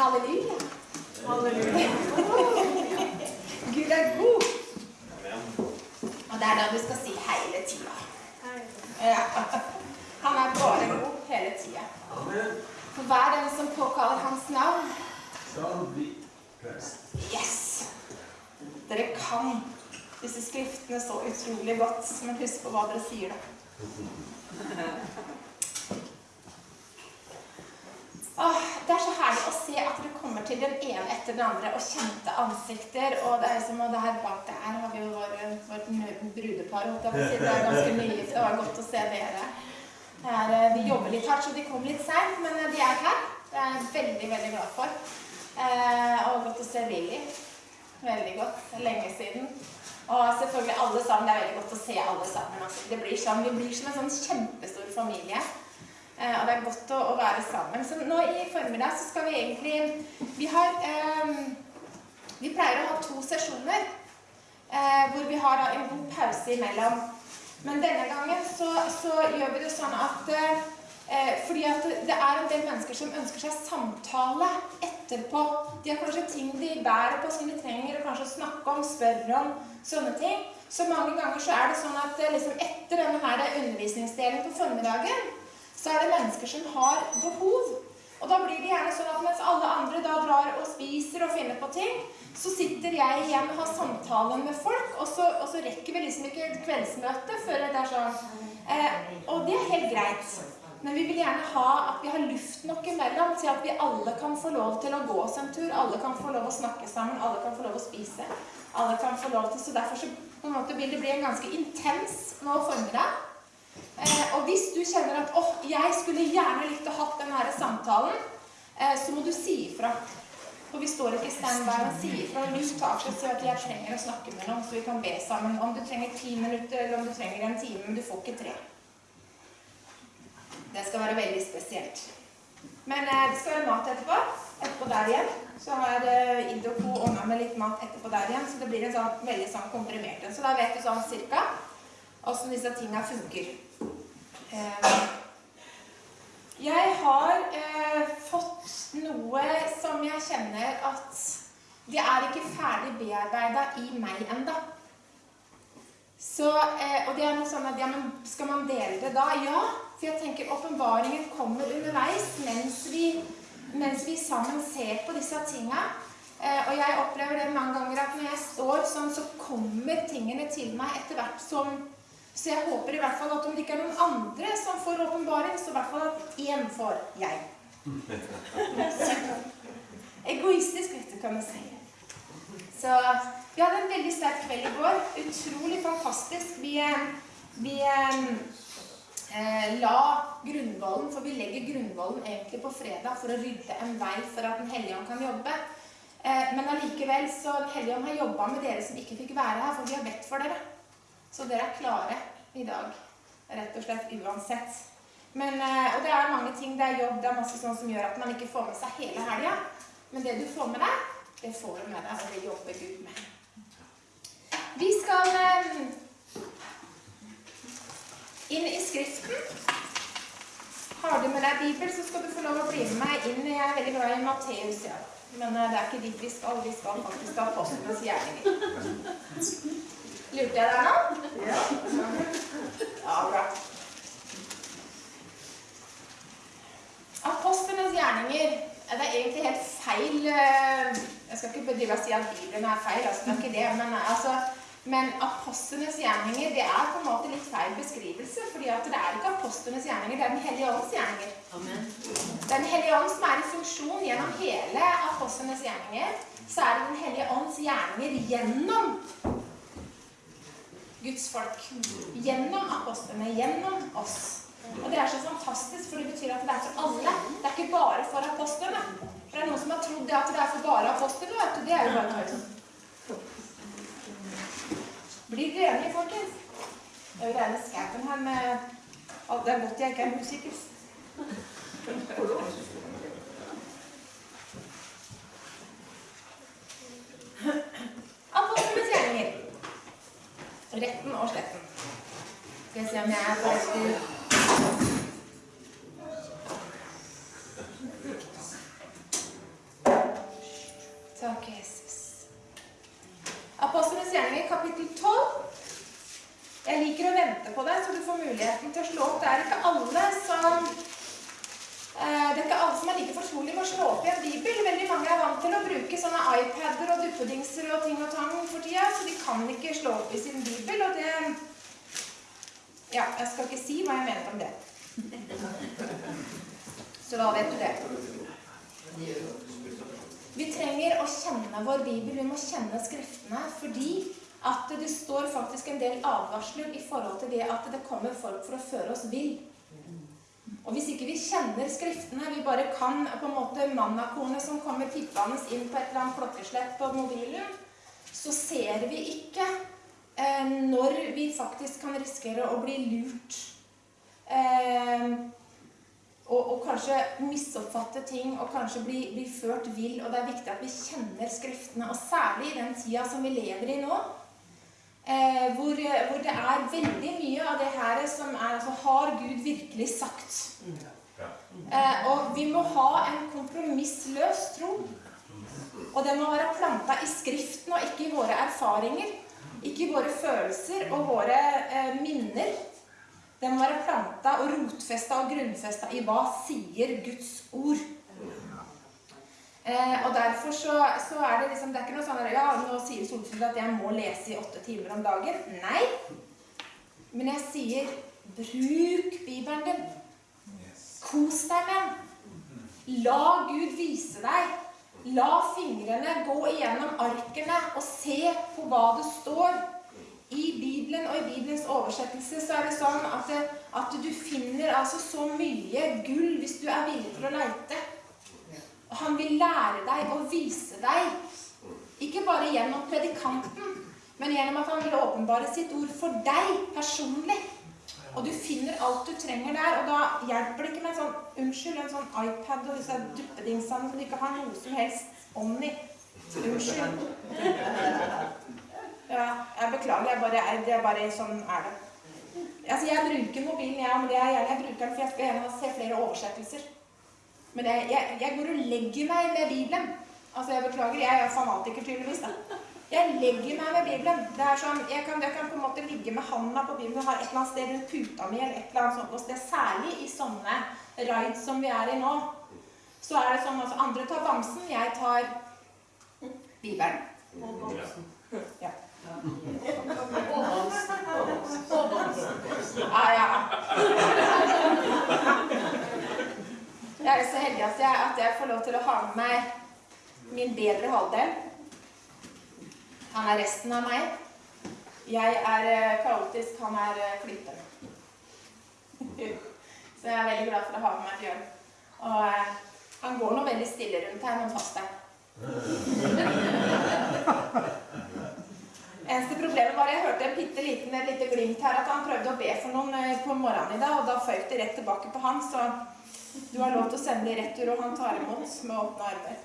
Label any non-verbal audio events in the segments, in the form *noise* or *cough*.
Halleluja. Halleluja. Gud er god. Og det er da du skal si hele tida. Ja. Han er bare god hele tida. Amen. For hver den som påkaller hans navn. Yes! Dere kan disse skriftene så utrolig godt, men husk på hva dere sier, da. *laughs* Åh, det er så herlig å se at dere kommer til den ene etter den andre og kjente ansikter. Og det er som, og her bak der har vi jo vår, vårt brudepar. Det er ganske *laughs* nygift. Det var godt å se dere. Det er, eh, de jobber litt hardt, så de kom litt seint, men eh, de er her. Det er jeg veldig, veldig glad for. Eh, og godt å se Lilly. Veldig godt. Lenge siden. Og selvfølgelig alle sammen. Det er veldig godt å se alle sammen. Altså, det blir sånn, vi blir som en sånn kjempestor familie. Eh, og det er godt å, være sammen. Så nå i formiddag så skal vi egentlig Vi har eh, Vi pleier å ha to sesjoner eh, hvor vi har en god pause imellom. Men denne gangen så, så gjør vi det sånn at eh, Fordi at det er en del mennesker som ønsker seg samtale etterpå. De har kanskje ting de bærer på som de trenger å kanskje snakke om, spørre om, sånne ting. Så mange ganger så er det sånn at liksom etter denne her undervisningsdelen på formiddagen, så er det mennesker som har behov. Og da blir det gjerne sånn at mens alle andre da drar og spiser og finner på ting, så sitter jeg igjen og har samtalen med folk, og så, og så rekker vi liksom ikke et kveldsmøte før det er sånn. Eh, og det er helt greit. Men vi vil gjerne ha at vi har luft nok imellom til at vi alle kan få lov til å gå oss en tur. Alle kan få lov å snakke sammen, alle kan få lov å spise. Alle kan få lov til, Så derfor så på en måte vil det bli en ganske intens nå formiddag. Eh, og hvis du kjenner at åh, jeg skulle gjerne likt å hatt den samtalen, eh, så må du si ifra. For vi står ikke i standby, men sier ifra. Tak og si at jeg trenger å snakke med noen, så vi kan be sammen. Om du trenger ti minutter, eller om du trenger en time, men du får ikke tre. Det skal være veldig spesielt. Men eh, det skal være mat etterpå. Etterpå der igjen. Så har eh, Id og co. ordna med litt mat etterpå der igjen, så det blir en sånn veldig sånn komprimert en. Så da vet du sånn cirka åssen disse tinga funker. Eh, jeg har eh, fått noe som jeg kjenner at det er ikke ferdig bearbeida i meg enda. Så, eh, og det er noe sånn at ja, men Skal man dele det da? Ja. For jeg tenker åpenbaringen kommer underveis mens vi, mens vi sammen ser på disse tinga. Eh, og jeg opplever det mange ganger at når jeg står sånn, så kommer tingene til meg etter hvert som Så jeg håper i hvert fall at om det ikke er noen andre som får åpenbaring, så i hvert fall at én får jeg. *laughs* Egoistisk, vet du, kan man si. Så vi hadde en veldig sterk kveld i går. Utrolig fantastisk. Vi, eh, vi eh, la grunnvollen, for vi legger grunnvollen egentlig på fredag for å rydde en vei for at Den hellige ånd kan jobbe. Eh, men allikevel så hellige ånd har jobba med dere som ikke fikk være her, for vi har bedt for dere. Så dere er klare i dag, rett og slett uansett. Men, eh, og det er mange ting, det er jobb, det er masse sånn som gjør at man ikke får med seg hele helga. Men det du får med deg, det får du med deg, og det jobber Gud med. Vi skal eh, inn i Skriften. Har du med deg Bibel, så skal du få lov å bli med meg inn. Jeg er veldig glad i Matteus, ja. Men eh, det er ikke dit vi skal. Vi skal faktisk ha apostlenes gjerninger. Lurte jeg deg nå? Ja. Ja, bra. Apostlenes gjerninger Det er egentlig helt feil eh, Jeg skal ikke bedrive å si at Bibelen er feil, altså, det er ikke det, men, eh, altså, men apostlenes gjerninger det er på en måte litt feil beskrivelse. fordi det er ikke apostlenes gjerninger, det er Den hellige ånds gjerninger. Er Den hellige ånd som er i funksjon gjennom hele apostlenes gjerninger. Så er det Den hellige ånds gjerninger gjennom Guds folk. Gjennom apostlene, gjennom oss. Og det er så fantastisk, for det betyr at det er for alle. Det er ikke bare for apostlene. For det er noen som har trodd at det er for bare apostlene. vet du. Det er jo bare tøys. Blir dere enige, folkens? Det er jo denne skapen her med oh, Det er godt jeg ikke er musiker. Apostlenes gjerninger. Retten og sletten. Skal vi se om jeg er på riktig Takk, Jesus. Apostlenes gjerninger, kapittel 12. Jeg liker å vente på deg, så du får muligheten til å slå opp. Det er ikke alle som fortrolige med å slå opp i en bibel. Veldig mange er vant til å bruke sånne iPader og duppedingser og ting og tang for tida, så de kan ikke slå opp i sin bibel. Og det Ja, jeg skal ikke si hva jeg mener om det. Så da vet du det. Vi trenger å kjenne vår bibel. Vi må kjenne Skriftene fordi at det står faktisk en del advarsler i forhold til det at det kommer folk for å føre oss vill. Og hvis ikke vi kjenner Skriftene, vi bare kan på en måte mannakornet som kommer tippende inn på et eller annet klokkeslett på mobilen, så ser vi ikke eh, når vi faktisk kan risikere å bli lurt. Eh, og, og, kanskje misoppfatte ting og kanskje bli, bli, ført vill. Og det er viktig at vi kjenner Skriftene. Og særlig i den tida som vi lever i nå, eh, hvor, hvor, det er veldig mye av det her som er altså, Har Gud virkelig sagt? Eh, og vi må ha en kompromissløs tro. Og det må være planta i Skriften og ikke i våre erfaringer. Ikke i våre følelser og våre eh, minner. Den må være planta og rotfesta og grunnfesta i hva sier Guds ord. Eh, og derfor så, så, er det liksom Det er ikke noe sånn Ja, nå sier Solfrid at jeg må lese i åtte timer om dagen. Nei. Men jeg sier bruk Bibelen din. Kos deg med den. La Gud vise deg. La fingrene gå igjennom arkene og se på hva det står. I Bibelen og i Bibelens oversettelse så er det sånn at, det, at du finner altså så mye gull hvis du er villig til å leite. Og han vil lære deg og vise deg, ikke bare gjennom predikanten, men gjennom at han vil åpenbare sitt ord for deg personlig. Og du finner alt du trenger der, og da hjelper det ikke med en sånn unnskyld, en sånn iPad og disse duppedingsene som du ikke har noe som helst om i. Unnskyld. *laughs* Ja, jeg beklager. Jeg bare, det er bare sånn er det. Altså, jeg bruker mobilen, jeg, men jeg, jeg bruker den for jeg skal gjerne se flere oversettelser. Men jeg, jeg, jeg, går og legger meg med Bibelen. Altså, jeg beklager, jeg er fanatiker tydeligvis, da. Jeg legger meg med Bibelen. Det er sånn, jeg kan, jeg kan på en måte ligge med handa på Bibelen og ha et eller annet sted rundt puta mi, eller et eller annet sånt sted. Særlig i sånne rides som vi er i nå. Så er det sånn altså, andre tar bamsen, jeg tar Bibelen. Ja. Ah, ja. *laughs* Jeg er så heldig at jeg, at jeg, får lov til å ha med meg min bedre halvdel. Han er resten av meg. Jeg er eh, kaotisk, han er eh, flytende. *laughs* Så jeg er veldig glad for å ha med meg Bjørn. Og eh, han går nå veldig stille rundt her, men fast der. *laughs* Eneste problemet var jeg hørte en bitte liten et lite glimt her at han prøvde å be for noen eh, på morgenen i dag, og da føyk det rett tilbake på han, så du har lov til å sende det i retur, og han tar imot med åpne armer.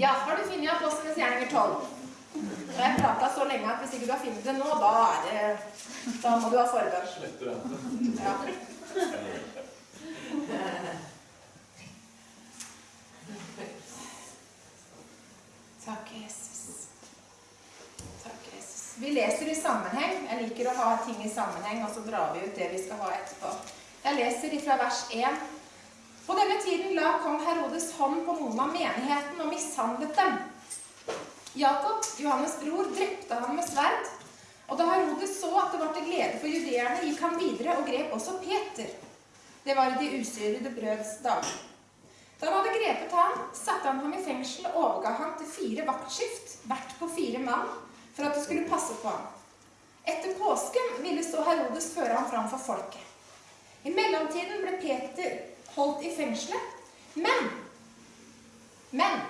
Ja, har du funnet Apostlenes gjerninger 12? Og jeg prata så lenge at hvis ikke du har funnet det nå, da er det Da må du ha forbønn. Ja. Takk, Jesus. Vi leser i sammenheng. Jeg liker å ha ting i sammenheng, og så drar vi ut det vi skal ha etterpå. Jeg leser fra vers 1. På denne tiden la kong Herodes hånd på noen av menigheten og mishandlet dem. Jakob, Johannes' bror, drepte han med sverd. Og da Herodes så at det var til glede for judeerne, gikk han videre og grep også Peter. Det var i de usyrede brøds dag. Da han hadde grepet ham, satte han ham i fengsel og overga ham til fire vaktskift, hvert på fire mann, for at det skulle passe på ham. Etter påsken ville så Herodes føre ham fram for folket. I mellomtiden ble Peter holdt i fengselet, men Men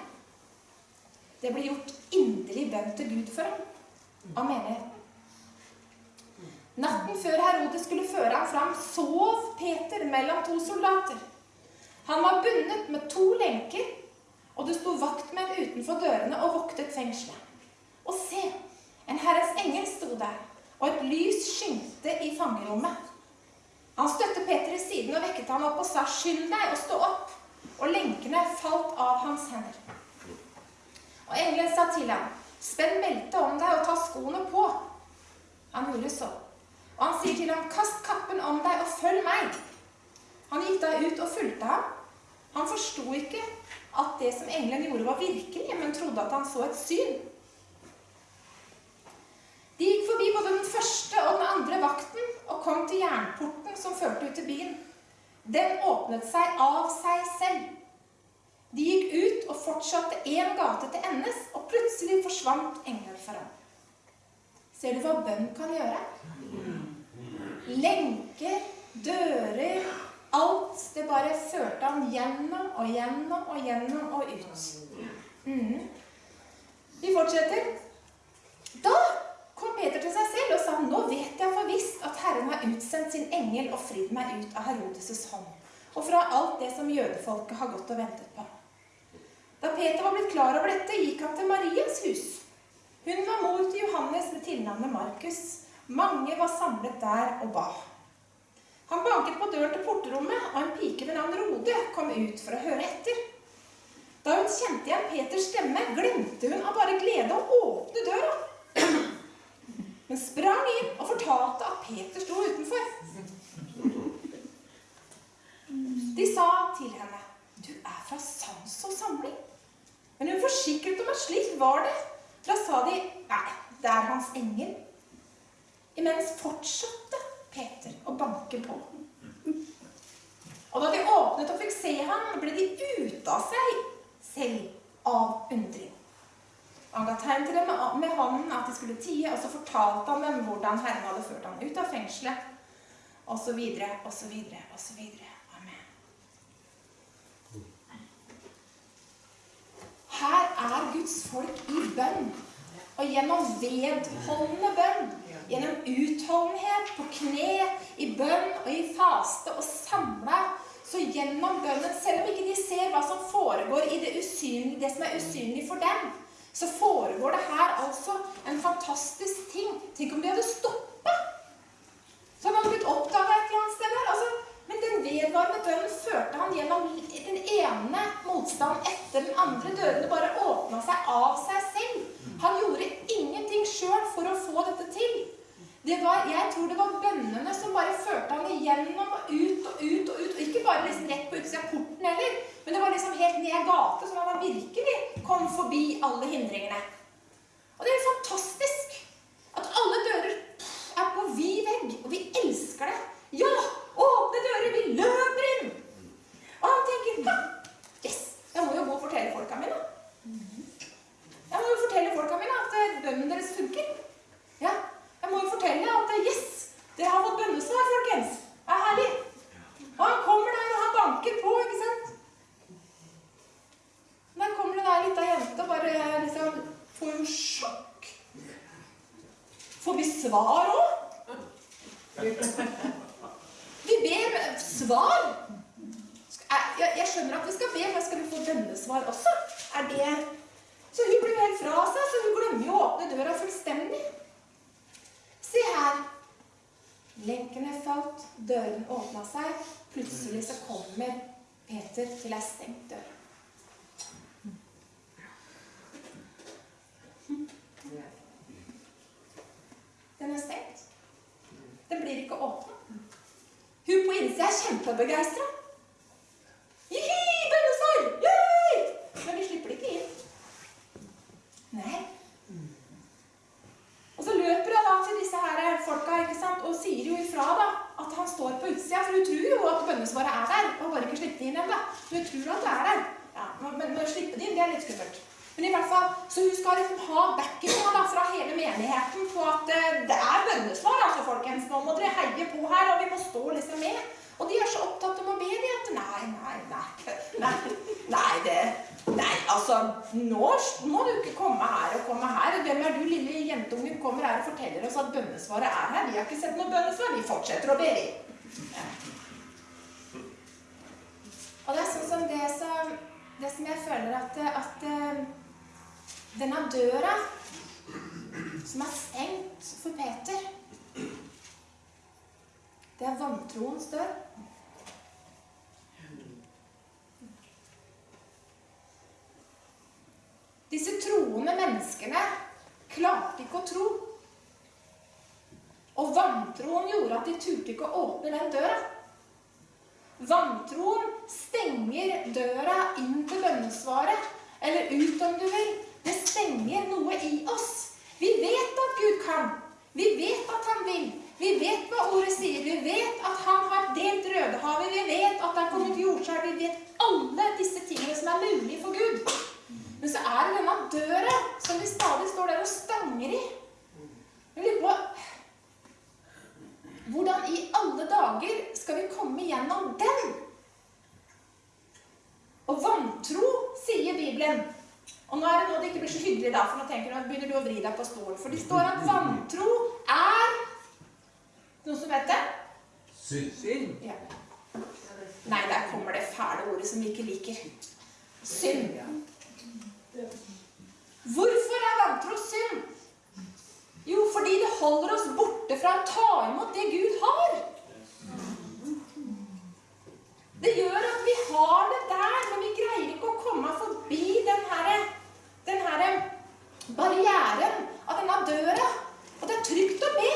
det ble gjort inderlig bønn til Gud for ham av menigheten. Natten før Herodes skulle føre ham fram, sov Peter mellom to soldater. Han var bundet med to lenker, og det sto vaktmenn utenfor dørene og voktet fengselet. Og se, en Herrens engel sto der, og et lys skimte i fangerommet. Han støtte Peter i siden og vekket han opp og sa, 'Skynd deg og stå opp.' Og lenkene falt av hans hender. Og engelen sa til ham, 'Spenn beltet om deg og ta skoene på.' Han gjorde så. Og han sier til ham, 'Kast kappen om deg og følg meg.' Han gikk da ut og fulgte ham. Han forsto ikke at det som engelen gjorde, var virkelig, men trodde at han så et syn. De gikk forbi både den første og den andre vakten og kom til jernporten som førte ut til byen. Den åpnet seg av seg selv. De gikk ut og fortsatte én gate til endes, og plutselig forsvant engelen ham. Ser du hva bønn kan gjøre? Lenker, dører, alt. Det bare førte ham gjennom og gjennom og gjennom og ut. Mm. Vi fortsetter. Da kom Peter til seg selv og sa, nå vet jeg for visst at Herren har utsendt sin engel og fridd meg ut av Herodes' hånd, og fra alt det som jødefolket har gått og ventet på. Da Peter var blitt klar over dette, gikk han til Marias hus. Hun var mor til Johannes med tilnavnet Markus. Mange var samlet der og ba. Han banket på døren til porterommet, og en pike ved navn Rode kom ut for å høre etter. Da hun kjente igjen Peters stemme, glemte hun av bare glede å åpne døra. Men sprang inn og fortalte at Peter sto utenfor. De sa til henne, 'Du er fra sans og samling.' Men hun forsikret om at slik var det. Da sa de, 'Nei, det er hans engel.' Imens fortsatte Peter å banke på. Og da de åpnet og fikk se ham, ble de ute av seg selv av undring. Han ga tegn til dem med hånden at de skulle tie, og så fortalte han dem hvordan Herren hadde ført ham ut av fengselet, osv., osv., osv. Amen. Her er Guds folk i bønn. Og gjennom vedholdende bønn, gjennom utholdenhet på kne, i bønn og i faste og samla, så gjennom bønnen, selv om ikke de ser hva som foregår i det, usynlige, det som er usynlig for dem, så foregår det her altså en fantastisk ting. Tenk om de hadde stoppa! Så hadde han blitt oppdaga et eller annet sted der. Altså, men den vedvarende døren førte han gjennom den ene motstanden etter den andre. Dørene bare åpna seg av seg selv. Han gjorde ingenting sjøl for å få dette til. Var, jeg tror det var bønnene som bare førte han igjennom og ut og ut og ut. Og ikke bare liksom rett på utsida av porten heller, men det var liksom helt ned gate, så han virkelig kom forbi alle hindringene. Og det er fantastisk at alle dører er på vid vegg, og vi elsker det. Ja! Åpne dører! Vi løper inn! Og han tenker ja, Yes! Jeg må jo gå og fortelle folka mine. Jeg må jo fortelle folka mine at eh, bønnen deres funker. Ja, jeg må jo fortelle at eh, yes, dere har fått bønnesvar, folkens. Det er herlig. Og han kommer der, og han banker på, ikke sant? Der kommer det der lita jente og bare liksom får jo sjokk. Får vi svar òg? Vi ber svar. Jeg, jeg skjønner at vi skal be, men skal vi få bønnesvar også? Er det Så hun blir helt fra seg, så hun glemmer jo å åpne døra fullstendig. Se her. Lenkene falt, døren åpna seg. Plutselig så kommer Peter til ei stengt dør. Den er stengt. Den blir ikke åpna. Hun på innsida er kjempebegeistra. Jihi, bønnesvar! Yay! Men de slipper det ikke inn. Nei. Og så løper hun da til disse her folka ikke sant? og sier jo ifra da, at han står på utsida. For hun tror jo at bønnesvaret er der. Og har bare ikke sluppet det inn ennå. Hun tror at det er der. Ja, men, men å slippe det inn, det er litt skummelt. Men i hvert fall, Så hun skal liksom ha backinga da, fra hele menigheten på at eh, det er bønnesvar, altså, folkens. Nå må dere heie på her, og vi må stå liksom med. Og de er så opptatt om å be de at nei, nei, nei, nei, nei, det, nei, altså, nå må du ikke komme her og komme her. Hvem er du, lille jentunge, kommer her forteller oss at bønnesvaret er her? Vi har ikke sett noe bønnesvar. Vi fortsetter å be, vi. Og det er sånn som det som, det som jeg føler at, at eh, denne døra som er stengt for Peter det er vantroens dør. Disse troende menneskene klarte ikke å tro. Og vantroen gjorde at de turte ikke å åpne den døra. Vantroen stenger døra inn til bønnesvaret. Eller ut, om du vil. Det stenger noe i oss. Vi vet at Gud kan. Vi vet at han vil. Vi vet hva ordet sier. Vi vet at han har delt Rødehavet. Vi vet at det er kommet jordskjelv. Vi vet alle disse tingene som er mulige for Gud. Men så er det denne døra som vi stadig står der og stanger i. Vi blir på Hvordan i alle dager skal vi komme gjennom den? Og vantro, sier Bibelen. Og nå er det nå det ikke blir så hyggelig, da, for nå tenker du begynner du å vri deg på stolen. For det står at vantro er Noen som vet det? Synd. Ja. Nei, der kommer det fæle ordet som vi ikke liker. Synd. Hvorfor er vantro synd? Jo, fordi det holder oss borte fra å ta imot det Gud har. Det gjør at vi har det der, men vi greier ikke å komme forbi den her, den her barrieren av denne døra. Og det er trygt å be.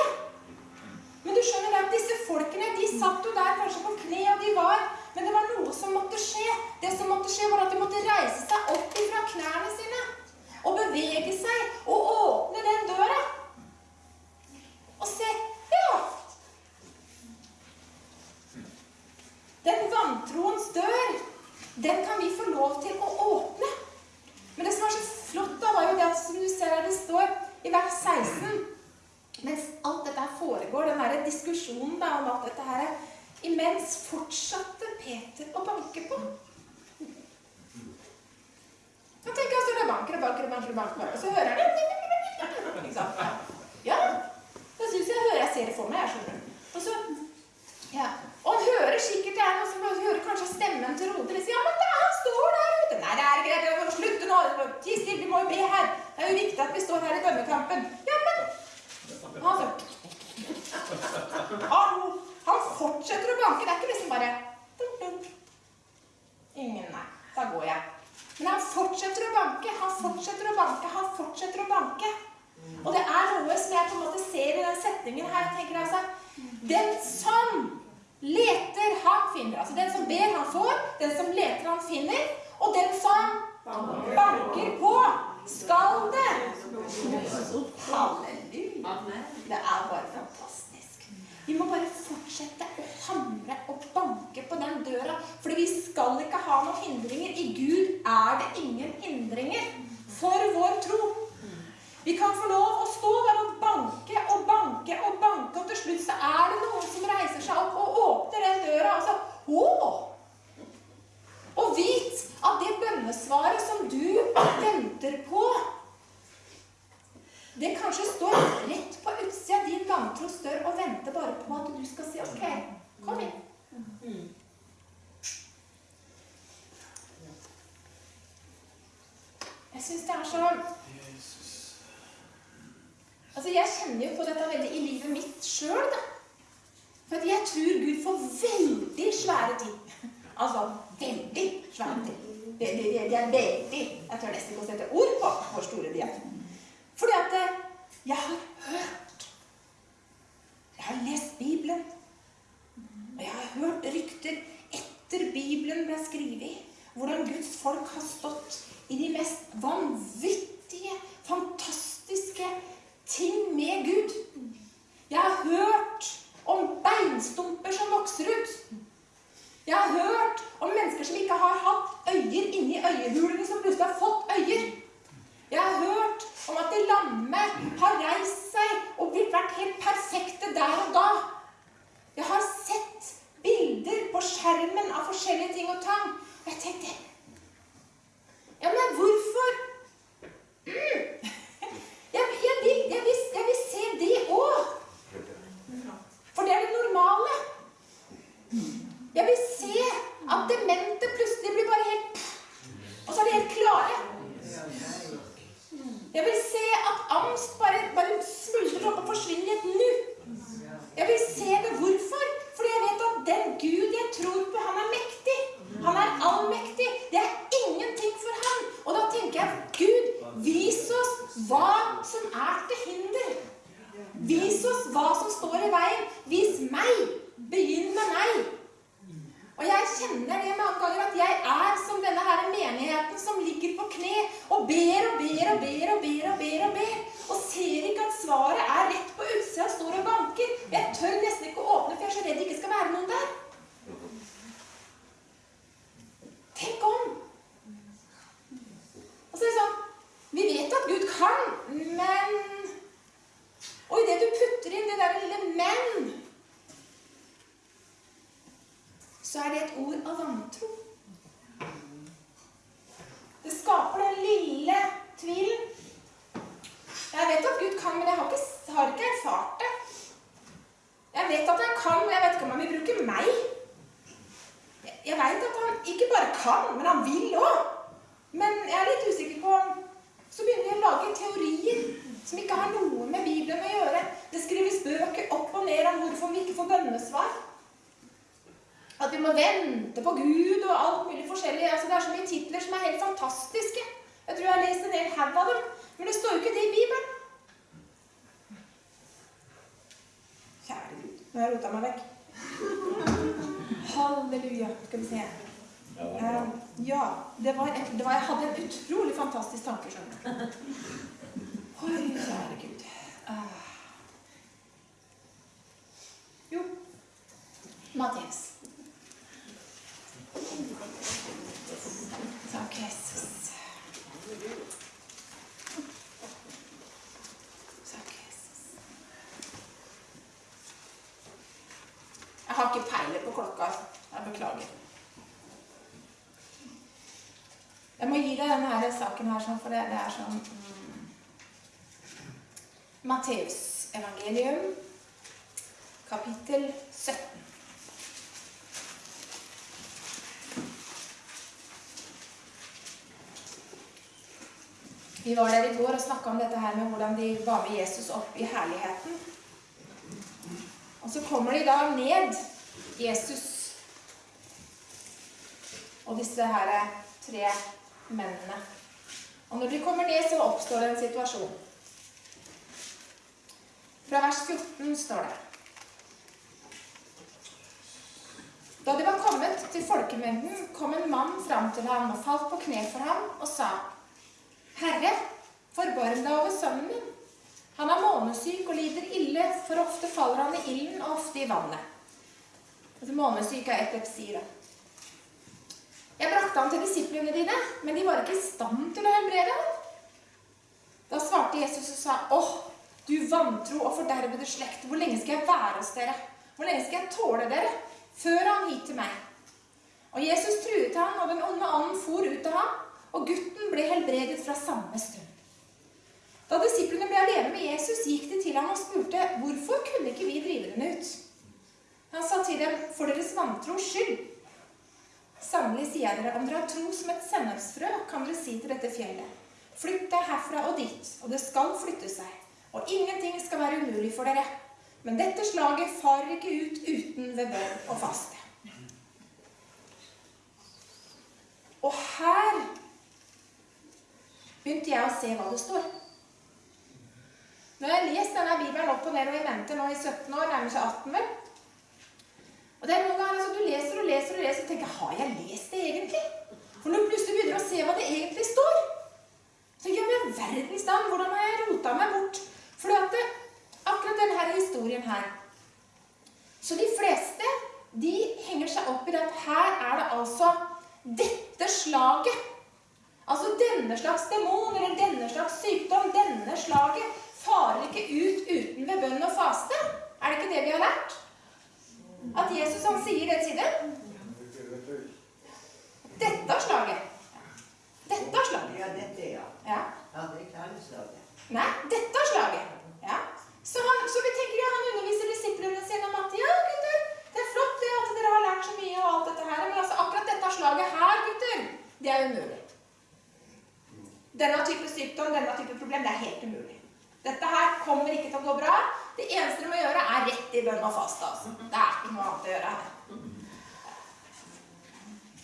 Men du skjønner at disse folkene de satt jo der kanskje på kne, og de var Men det var noe som måtte skje. Det som måtte skje, var at de måtte reise seg opp ifra knærne sine. Og bevege seg og åpne den døra. At bønnesvaret som du venter på, det kanskje står rett på utsida din vantros dør og venter bare på at du skal si OK, kom inn. Jeg syns det er så Altså, Jeg kjenner jo på dette veldig i livet mitt sjøl, da. For jeg tror Gud får veldig svære ting. Altså veldig ting. Det, det, det, det er veldig Jeg tør nesten ikke å sette ord på hvor store de er. Fordi at eh, jeg har hørt Jeg har lest Bibelen. Og jeg har hørt rykter etter Bibelen ble skrevet, hvordan Guds folk har stått i de mest vanvittige, fantastiske ting med Gud. Jeg har hørt om beinstumper som vokser ut. Jeg har hørt om mennesker som ikke har hatt øyer inni øyehulene, som plutselig har fått øyer. Jeg har hørt om at lamme har reist seg og blitt vært helt perfekte der og da. Jeg har sett bilder på skjermen av forskjellige ting og tang. Og jeg tenkte Ja, men hvorfor? Mm. Jeg, jeg, vil, jeg, vil, jeg, vil, se det òg. For det er det normale. Jeg vil at demente plutselig blir bare helt pff, Og så er de helt klare. Jeg vil se at angst bare, bare smuldrer opp og forsvinner i et nu. Jeg vil se det. Hvorfor? Fordi jeg vet at den Gud jeg tror på, han er mektig. Han er allmektig. Det er ingenting for ham. Og da tenker jeg Gud, vis oss hva som er til hinder. Vis oss hva som står i veien. Vis meg. Begynn med meg kjenner det mange ganger at jeg er som denne her menigheten som ligger på kne og ber og ber og ber og ber og ber og ber, og ser ikke at svaret er rett på utsida og står og banker. Jeg tør nesten ikke å åpne, for jeg er så redd det ikke skal være noen der. Tenk om! Og så er det sånn Vi vet at Gud kan, men Og idet du putter inn det der lille 'men', så er det et ord av vantro. Det skaper den lille tvilen. Jeg vet at Gud kan, men jeg har ikke, har ikke erfart det. Jeg vet at han kan, men jeg vet ikke om han vil bruke meg. Jeg, jeg vet at han ikke bare kan, men han vil òg. Men jeg er litt usikker på Så begynner vi å lage teorier som ikke har noe med Bibelen å gjøre. Det skrives bøker opp og ned om hvorfor vi ikke får bønnesvar. At vi må vente på Gud og alt mulig forskjellig. Altså, det er så mye titler som er helt fantastiske. Jeg tror jeg har lest en hel haug av dem. Men det står jo ikke det i Bibelen. Kjære Gud. Nå har jeg rota meg vekk. Halleluja. Skal vi se. Eh, ja, det var, et, det var Jeg hadde en utrolig fantastisk tanke, skjønner du. Oi, kjære Gud. Uh. Jo, Matteus. Takk, Jesus. Takk, Jesus. Jeg har ikke peiler på klokka. Jeg beklager. Jeg må gi deg denne saken her, sånn, for det, det er sånn mm. Matteus evangelium, kapittel 17. Vi var der i går og snakka om dette her med hvordan de var med Jesus opp i herligheten. Og så kommer de da ned, Jesus og disse her tre mennene. Og når de kommer ned, så oppstår det en situasjon. Fra vers 14 står det Da de var kommet til folkemengden, kom en mann fram til ham og falt på kne for ham og sa Herre, forbarm deg over sønnen min. Han er månesyk og lider ille, for ofte faller han i ilden og ofte i vannet. Altså, månesyk er epilepsi, da. Jeg brakte ham til disiplene dine, men de var ikke i stand til å helbrede ham. Da svarte Jesus og sa, åh, du vantro og fordervede slekt, hvor lenge skal jeg være hos dere? Hvor lenge skal jeg tåle dere? Før han hit til meg. Og Jesus truet ham, og den onde ånden for ut av ham, og gutten ble helbredet fra samme stund. Da disiplene ble alene med Jesus, gikk de til ham og spurte hvorfor kunne ikke vi drive den ut. Han sa til dem, for deres vantros skyld. Sannelig sier jeg dere, om dere har tro som et sennepsfrø, kan dere si til dette fjellet, flytt deg herfra og dit, og det skal flytte seg, og ingenting skal være umulig for dere. Men dette slaget farer ikke ut uten ved bønn og faste. Og her begynte jeg å se hva det står. Nå har jeg lest denne Bibelen opp og ned og i mente nå i 17 år, nærmer seg 18 vel. Og det er noen ganger altså, Du leser og leser og leser og tenker Har jeg lest det egentlig? For når du plutselig begynner å se hva det egentlig står, så gjør jeg verdens navn, hvordan har jeg rota meg bort? For det, akkurat denne historien her Så de fleste de henger seg opp i at her er det altså dette slaget. Altså denne slags demon eller denne slags sykdom, denne slaget, farer ikke ut uten ved bønn og faste. Er det ikke det vi har lært? At Jesus han sier det til dem. Dette slaget. Dette er slaget. Ja, dette, ja. Ja. Ja, det er slaget. Nei, dette slaget. Ja. Så, han, så vi tenker ja, han underviser disiplene sine om at ja, gutter, det er flott det at dere har lært så mye og alt dette her, men altså akkurat dette slaget her, gutter, det er umulig. Denne type sykdom, denne type problem, det er helt umulig. Dette her kommer ikke til å gå bra. Det eneste du må gjøre, er rett i bønn og faste. Altså. Det er ikke noe annet å gjøre her.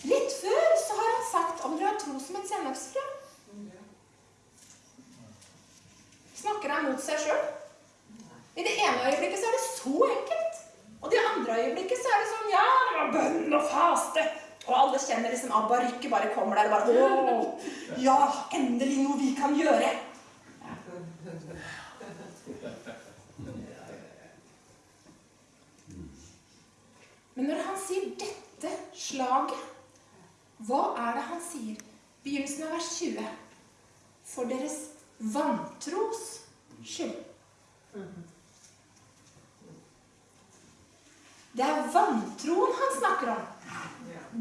Litt før så har han sagt om dere har tro som et sennepsfrø. Snakker han mot seg sjøl? I det ene øyeblikket så er det så enkelt. Og det andre øyeblikket så er det sånn Ja, det var bønn og faste. Og alle kjenner liksom Abba Rykke bare kommer der og bare Å, ja, endelig noe vi kan gjøre. Men når han sier 'dette slaget', hva er det han sier? Begynnelsen av vers 20. For deres vantros skyld. Det er vantroen han snakker om.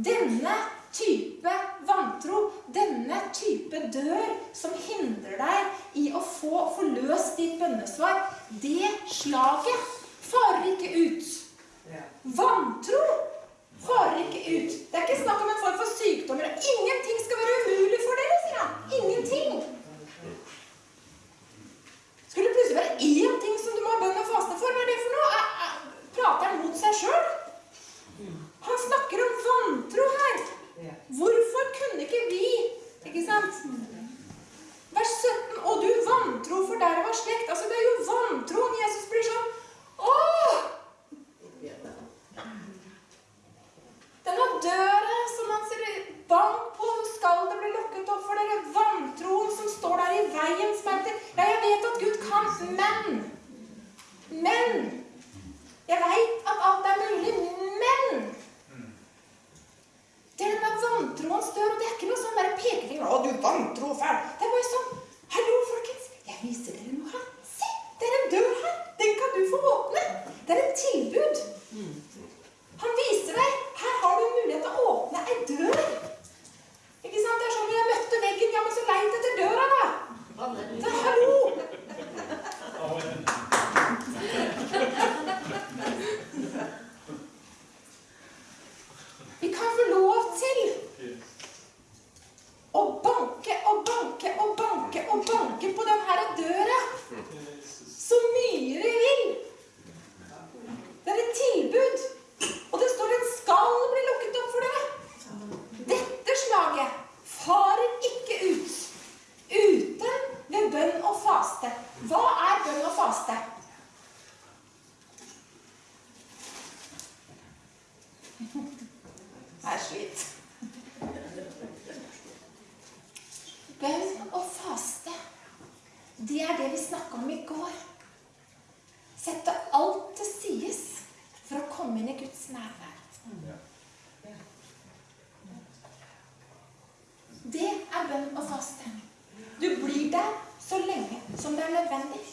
Denne type vantro, denne type dør som hindrer deg i å få forløst ditt bønnesvar, det slaget farer ikke ut. Vantro farer ikke ut. Det er ikke snakk om en form for sykdommer. Ingenting skal være umulig for dere, sier han. Ingenting. Skulle det plutselig være én ting som du må ha bønn og faste for? Hva er det for noe? Er- er- Prater han mot seg sjøl? Han snakker om vantro her. Hvorfor kunne ikke vi Ikke sant? Vers 17. Og du vantro for der var slekt. Altså, det er jo vantroen Jesus blir sånn Åh! Denne døra som han sier bank på, skal det bli lukket opp for dere? Vantroen som står der i veien, som heter Ja, jeg vet at Gud kan, men Men Jeg veit at alt er mulig, men Det er denne vantroens dør, og det er ikke noe sånn der pekefinger 'Å, du vantro fæl'. Det er bare sånn Hallo, folkens. Jeg viser dere noe her. Se! Det er en dør her. Den kan du få åpne. Det er et tilbud. Han viser deg her har du mulighet til å åpne ei dør. Ikke sant? Det er sånn jeg møtte veggen. Ja, men så leit etter døra, da. Så hallo! Vi kan få lov til å banke og banke og banke og banke på den her døra så mye vi vil. Det er et tilbud. Og det står en skal bli lukket opp for dere. Dette slaget farer ikke ut uten ved bønn og faste. Hva er bønn og faste? Jeg er slitt. Bønn og faste, det er det vi snakka om i går. Sette alt til sides for å komme inn i Guds nærvær. Det er bønn og faste. Du blir der så lenge som det er nødvendig.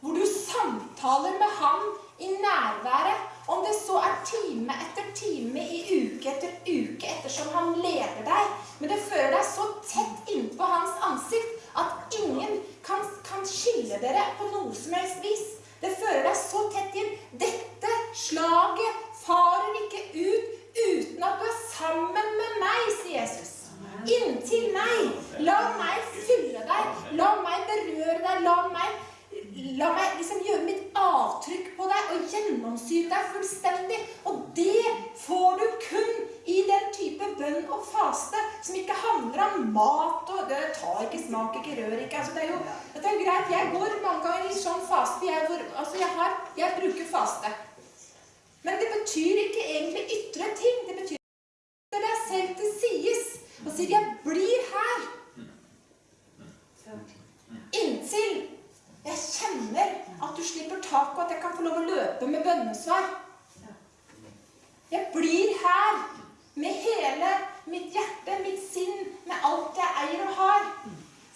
Hvor du samtaler med Han i nærværet, om det så er time etter time i uke etter uke ettersom Han leder deg. Men det fører deg så tett innpå Hans ansikt at ingen kan, kan skille dere på noe som helst vis. Det fører deg så tett inn. Dette slaget farer ikke ut uten at du er sammen med meg, sier Jesus. Inntil meg. La meg fylle deg. La meg berøre deg. La meg, la meg liksom gjøre mitt avtrykk på deg og gjennomsyre deg fullstendig. Og det får du kun i den type bønn og faste som ikke handler om mat og det tar ikke, smak ikke, rør ikke. Altså, det, er jo, det er greit. Jeg går mange ganger i sånn faste. Jeg, går, altså, jeg, har, jeg bruker faste. Men det betyr ikke egentlig ytre ting. Det betyr setter deg selv til sides og sier 'jeg blir her'. Inntil jeg kjenner at du slipper tak, og at jeg kan få lov å løpe med bønnesvar. Jeg blir her med hele mitt hjerte, mitt sinn, med alt jeg eier og har.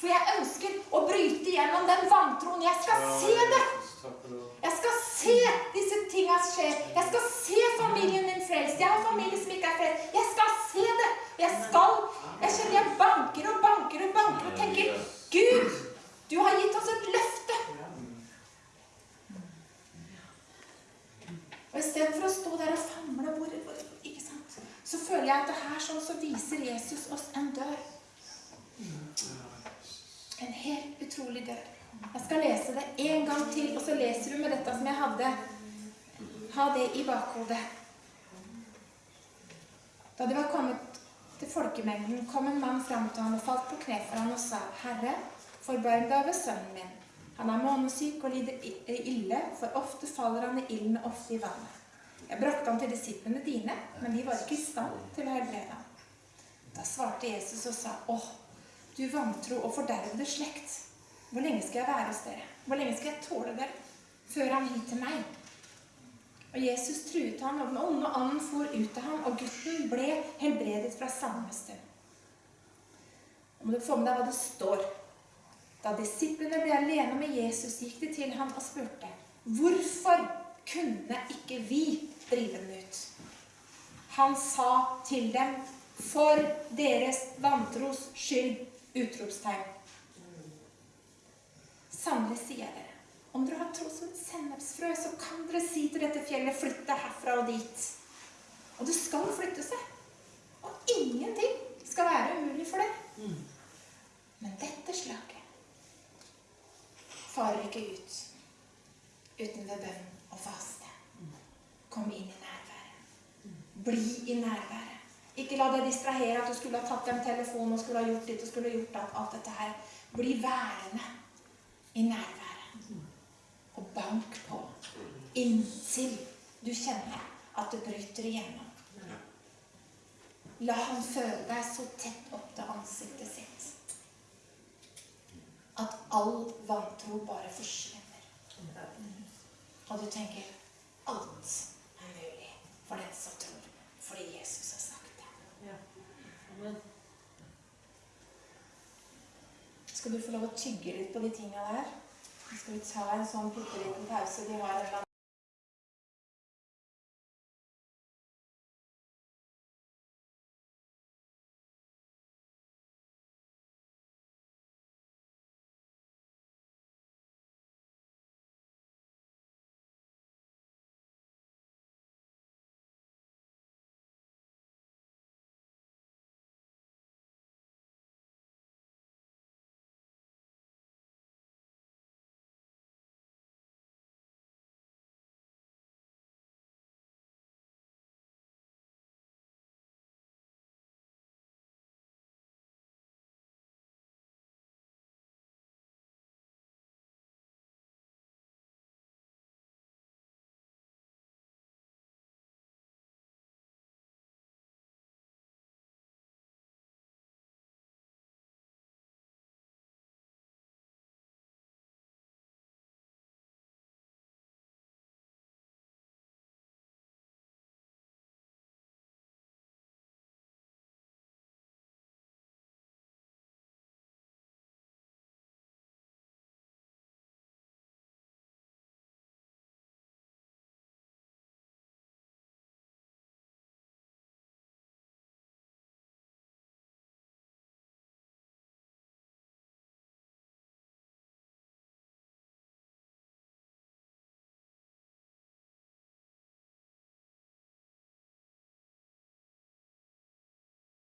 For jeg ønsker å bryte gjennom den vantroen. Jeg skal se det. Jeg skal se disse tinga skje. Jeg skal se familien min frelst. Jeg har familie som ikke er frelst. Jeg skal se det. Jeg skal Jeg kjenner jeg banker og banker og banker og tenker Gud, du har gitt oss et løfte. Og istedenfor å stå der og famle hvor, ikke sant? Så føler jeg at det her sånn så viser Jesus oss en dør. En helt utrolig dør. Jeg skal lese det en gang til, og så leser du med dette som jeg hadde. Ha det i bakhodet. Da de var kommet til folkemengden, kom en mann fram til ham og falt på kne for ham og sa, Herre, forbarm deg over sønnen min. Han er månesyk og lider ille, for ofte faller han i ilden og ofte i vannet. Jeg brakte ham til disiplene dine, men de var ikke i stand til å helbrede ham. Da svarte Jesus og sa, åh, du vantro og fordervede slekt. Hvor lenge skal jeg være hos dere? Hvor lenge skal jeg tåle dere? Før han hit til meg. Og Jesus truet ham, og den onde anden for ut av ham, og gutten ble helbredet fra samme stund. Nå må du få med deg hva det står. Da disiplene ble alene med Jesus, gikk de til ham og spurte, hvorfor kunne ikke vi drive den ut? Han sa til dem, for deres vantros skyld! Utropstegn. Sannelig sier jeg dere, om dere har tro som et sennepsfrø, så kan dere si til dette fjellet, flytt deg herfra og dit. Og det skal flytte seg. Og ingenting skal være umulig for deg. Men dette slaget farer ikke ut uten ved bønn og faste. Kom inn i nærværet. Bli i nærværet. Ikke la deg distrahere at du skulle ha tatt en telefon og skulle ha gjort ditt og skulle ha gjort alt, alt dette her. Bli værende i nærværet. Og bank på inntil du kjenner at det bryter igjennom. La han føle deg så tett opp til ansiktet sitt at all vantro bare forsvinner. Og du tenker alt er mulig for den som tror, fordi Jesus har sagt det. Ja. Skal du få lov å tygge litt på de tinga der? Skal vi ta en sånn bitte liten pause. De har en